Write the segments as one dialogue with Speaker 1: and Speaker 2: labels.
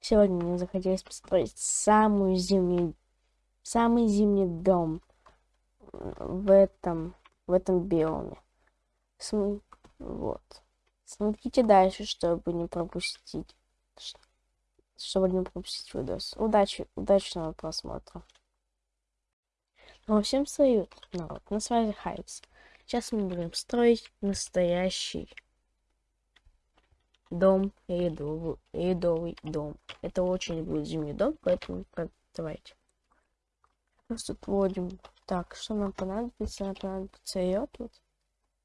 Speaker 1: Сегодня мне захотелось построить самую зимнюю, самый зимний дом в этом, в этом биоме. См... Вот. Смотрите дальше, чтобы не пропустить, чтобы не пропустить видос. Удачи, удачного просмотра. Ну, всем салют, народ. На связи Хайпс. Сейчас мы будем строить настоящий дом, едовый, едовый дом. Это очень будет зимний дом, поэтому давайте. Просто вводим. Так, что нам понадобится? Нам понадобится йод вот.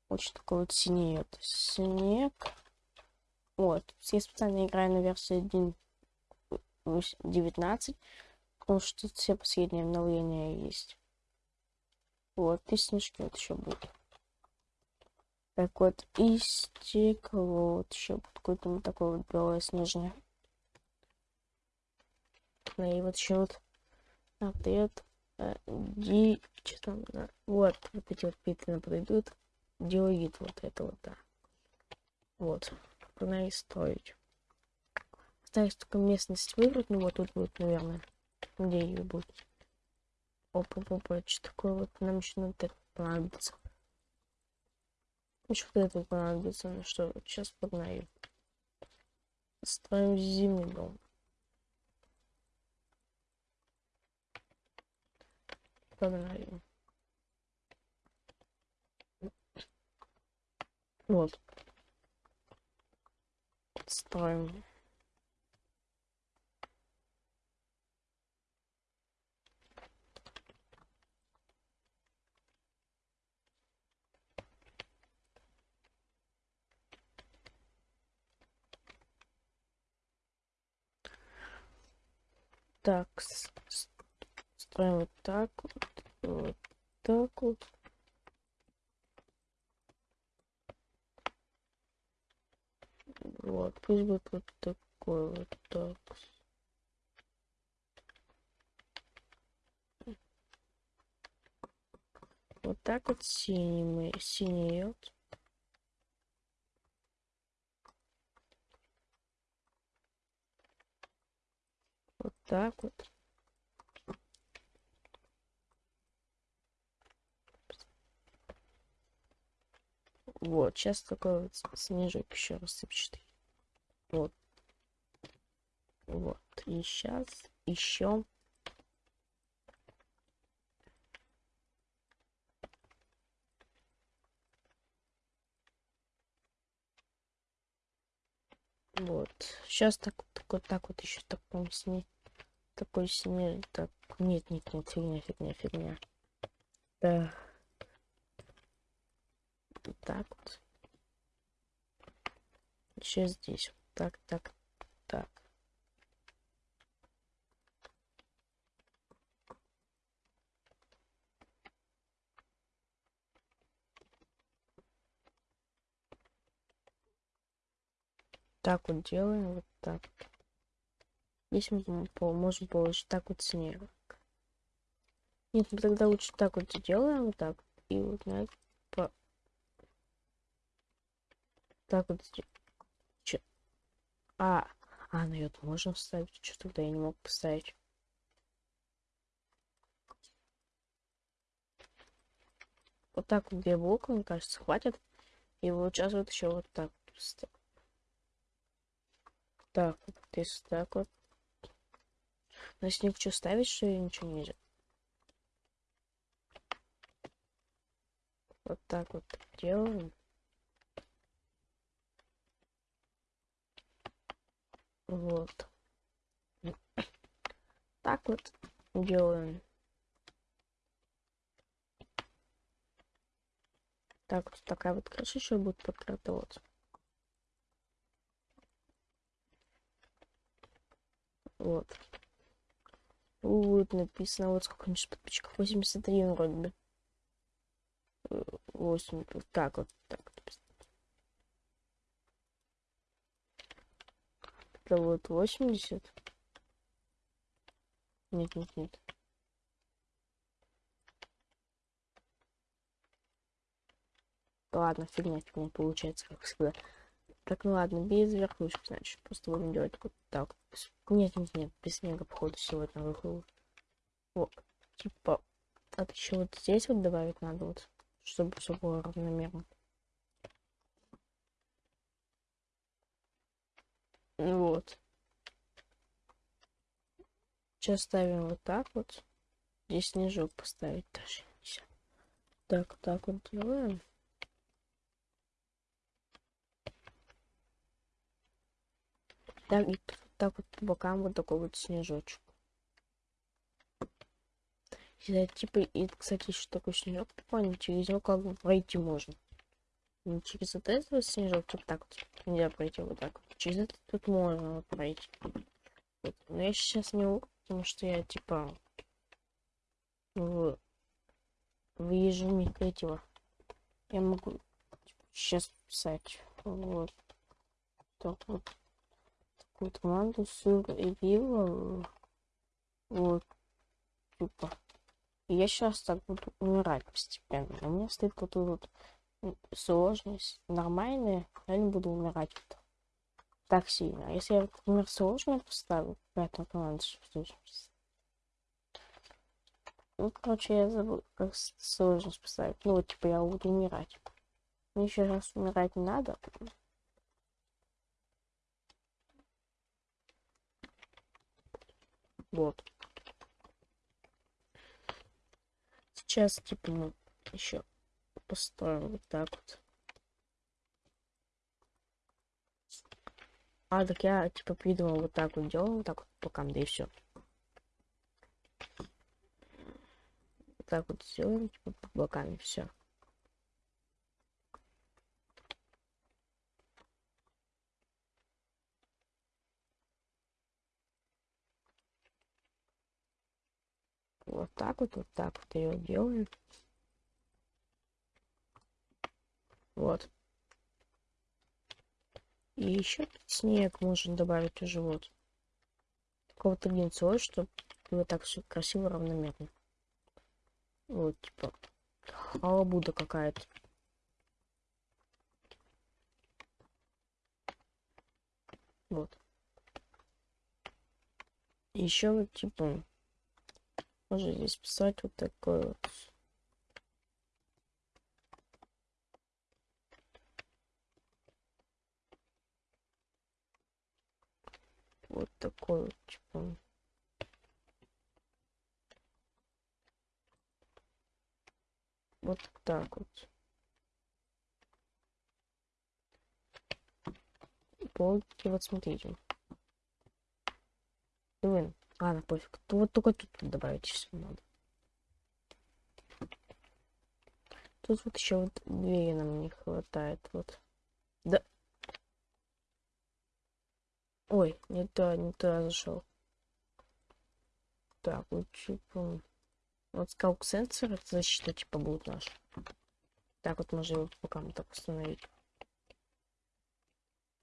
Speaker 1: Очень такой вот синий йод. Снег. Вот. Я специально играю на версии 1.19, потому что тут все последние обновления есть. Вот, и снежки вот еще будут. Так вот, и стекло. Вот еще какой-то вот такой вот белое снежное. Ну и вот еще вот ответ. Э, ди... Что там? Да. Вот, вот эти вот питы подойдут. Диоид вот это вот, да. Вот. Надо строить. Осталось только местность выбрать. Ну вот тут будет, наверное. Где ее будет. Опа, опа, что такое вот нам еще надо понадобится. Еще вот это понадобится. Ну что, сейчас погнаю. Строим зимний дом. Погнали. Вот. Строим. Так, строим вот так вот, вот так вот. Вот, пусть будет вот такой вот так. Вот так вот синий, синий йод. Вот так вот. Вот, сейчас такой вот снежок еще рассыпчатый. Вот. Вот. И сейчас еще Вот. Сейчас так, вот так вот еще таком сне такой снег. Так, нет, нет, нет, фигня, фигня, фигня. Да. Вот так вот. Еще здесь. Так, так, так. Так вот делаем, вот так. Здесь мы можем получить так вот снег. Нет, мы тогда лучше так вот делаем, вот так. И вот на по... Так вот Че? А, а, на йод можно вставить. Что тогда я не мог поставить? Вот так вот две блока, мне кажется, хватит. И вот сейчас вот еще вот так Так, вот здесь так вот. На снег что ставить, что ли, ничего нельзя? Вот так вот делаем. Вот. Так вот делаем. Так вот такая вот крыша еще будет покрыта вот. Вот. Написано вот сколько-нибудь подписчиков. 83 вроде бы. 8. Так вот. Так вот. Это вот 80. Нет, нет, нет. Ладно, фигня, фигня получается, как всегда. Так, ну ладно, без верхушки, значит. Просто будем делать вот так. Нет, нет, нет, без снега, походу, сегодня выхожу. Вот, типа, а еще вот здесь вот добавить надо вот, чтобы все было равномерно. Вот. Сейчас ставим вот так вот. Здесь снежок поставить даже. Так, так вот делаем. Так, и так вот по бокам вот такой вот снежочек. И, типа, и, кстати, еще такой снежок прикольный, через него как бы пройти можно. Не через вот этот вот снежок, типа так вот, нельзя пройти вот так вот. Через этот тут можно вот пройти. Вот. Но я сейчас не могу, потому что я, типа, в, выезжу не третьего. Я могу типа, сейчас писать. Вот. Так вот какую-то команду сыр и пиво. Вот. Типа. И я сейчас так буду умирать постепенно. У меня стоит вот тут вот сложность нормальная, я не буду умирать вот так сильно. А если я, например, сложную поставлю, какая-то команда. Ну, короче, я забыл, как сложность поставить. Ну, вот, типа, я буду умирать. Мне еще раз умирать не надо. Вот. Сейчас, типа, мы еще построим вот так вот. А, так я, типа, придумал вот так вот делал, вот так вот по да и все. Так вот сделаем, типа, по бокам, все. Вот так вот, вот так вот ее делаем. Вот. И еще снег можно добавить уже вот. Какого-то линцой, чтобы было так все красиво, равномерно. Вот, типа, халабуда какая-то. Вот. Еще вот, типа, можно здесь писать вот такой вот. Вот такой вот, типа. Вот так вот. Полки, вот смотрите. Ладно, пофиг. То вот только тут добавить все надо. Тут вот еще вот двери нам не хватает. Вот. Да. Ой, не то, не то зашел. Так, вот типа. Вот скаук сенсор защита типа будет наш. Так вот можно его пока мы так установить.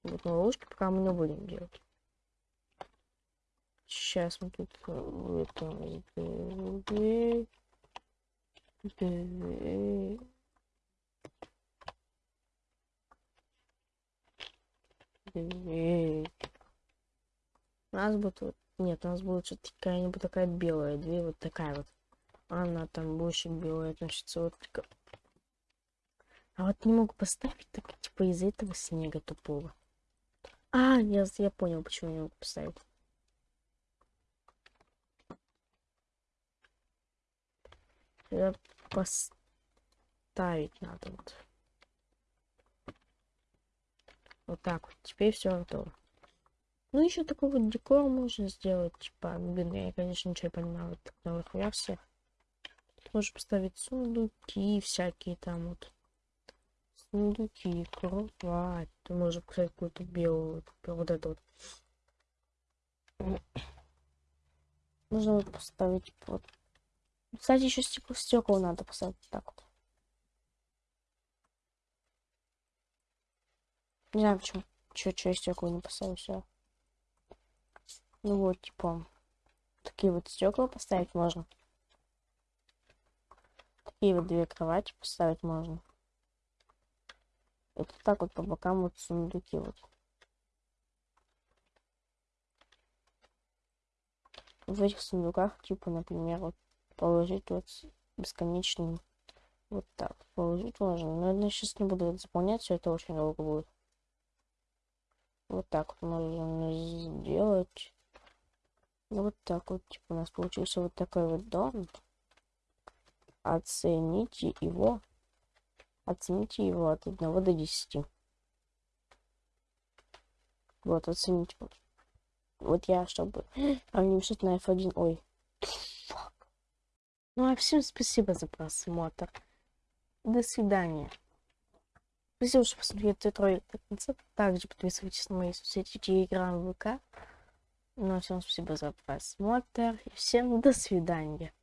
Speaker 1: Вот на ловушке пока мы не будем делать. Сейчас мы тут это У нас будет вот... Нет, у нас будет что-то какая-нибудь такая белая дверь, вот такая вот. Она там больше белая относится, вот. А вот не могу поставить, так типа из-за этого снега тупого. А, я, я понял, почему не могу поставить. Это поставить надо вот. Вот так вот. Теперь все готово. Ну, еще такой вот декор можно сделать. Типа, блин, я, конечно, ничего не понимаю в новых версиях. Тут можно поставить сундуки всякие там вот. Сундуки, кровать. Ты можешь, кстати, какую-то белую, вот это вот. Можно вот поставить вот кстати, еще стекло, стекол надо поставить так вот. Не знаю почему. Че, че стекла не поставил, все. Ну вот, типа, такие вот стекла поставить можно. Такие вот две кровати поставить можно. Вот так вот по бокам вот сундуки вот. В этих сундуках, типа, например, вот положить вот бесконечный вот так положить можно. Но я сейчас не буду заполнять, все это очень долго будет. Вот так вот можно сделать. Вот так вот, типа, у нас получился вот такой вот дом. Оцените его. Оцените его от 1 до 10. Вот, оцените. Вот, я, чтобы... А мне что-то на F1. Ой. Ну а всем спасибо за просмотр. До свидания. Спасибо, что посмотрели этот ролик до конца. Также подписывайтесь на мои соцсети Телеграм, ВК. Ну а всем спасибо за просмотр. И всем до свидания.